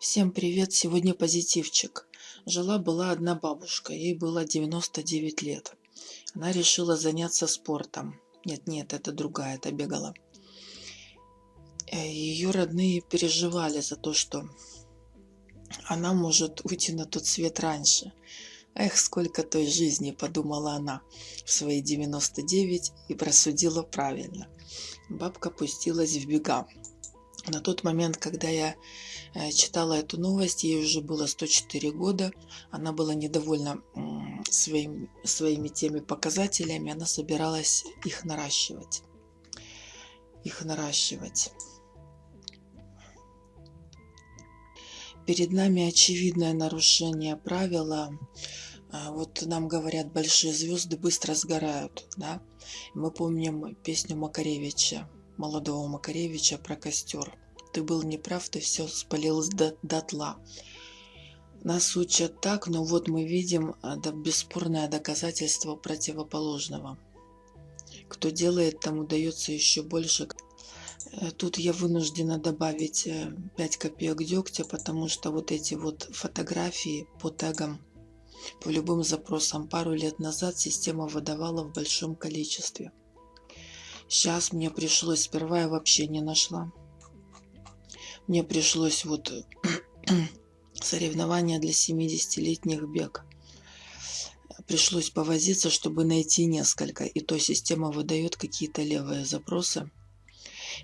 Всем привет! Сегодня позитивчик. Жила-была одна бабушка, ей было 99 лет. Она решила заняться спортом. Нет-нет, это другая, это бегала. Э, Ее родные переживали за то, что она может уйти на тот свет раньше. Эх, сколько той жизни, подумала она в свои 99 и просудила правильно. Бабка пустилась в бега. На тот момент, когда я э, читала эту новость, ей уже было 104 года, она была недовольна своим, своими теми показателями, она собиралась их наращивать. Их наращивать. Перед нами очевидное нарушение правила. А, вот нам говорят, большие звезды быстро сгорают. Да? Мы помним песню Макаревича молодого Макаревича про костер. Ты был неправ, ты все спалил до, дотла. Нас учат так, но вот мы видим да, бесспорное доказательство противоположного. Кто делает, тому дается еще больше. Э, тут я вынуждена добавить 5 э, копеек дегтя, потому что вот эти вот фотографии по тегам, по любым запросам пару лет назад система выдавала в большом количестве. Сейчас мне пришлось, сперва я вообще не нашла. Мне пришлось вот соревнования для 70-летних бег. Пришлось повозиться, чтобы найти несколько. И то система выдает какие-то левые запросы.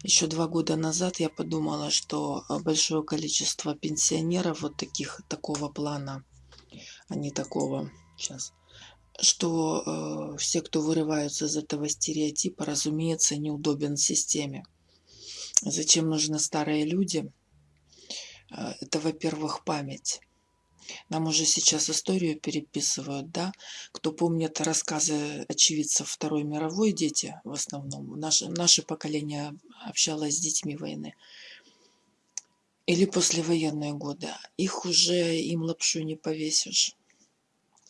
Еще два года назад я подумала, что большое количество пенсионеров вот таких, такого плана, а не такого, сейчас, что э, все, кто вырываются из этого стереотипа, разумеется, неудобен системе. Зачем нужны старые люди? Э, это, во-первых, память. Нам уже сейчас историю переписывают, да? Кто помнит рассказы очевидцев Второй мировой, дети в основном, наше, наше поколение общалось с детьми войны. Или послевоенные годы. Их уже им лапшу не повесишь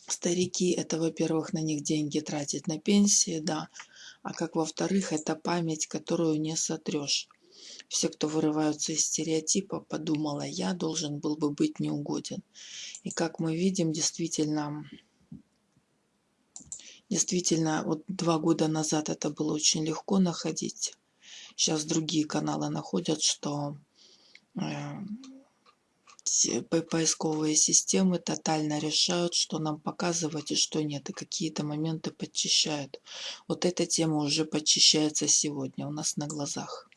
старики это во-первых на них деньги тратить на пенсии да а как во-вторых это память которую не сотрешь. Все кто вырываются из стереотипа подумала я должен был бы быть неугоден и как мы видим действительно действительно вот два года назад это было очень легко находить. Сейчас другие каналы находят что э, поисковые системы тотально решают, что нам показывать и что нет, и какие-то моменты подчищают. Вот эта тема уже подчищается сегодня у нас на глазах.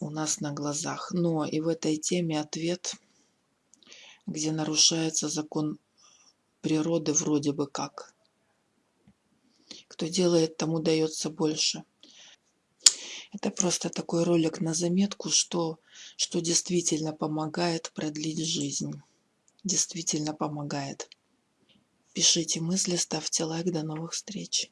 У нас на глазах. Но и в этой теме ответ, где нарушается закон природы вроде бы как. Кто делает, тому дается больше. Это просто такой ролик на заметку, что, что действительно помогает продлить жизнь. Действительно помогает. Пишите мысли, ставьте лайк. До новых встреч.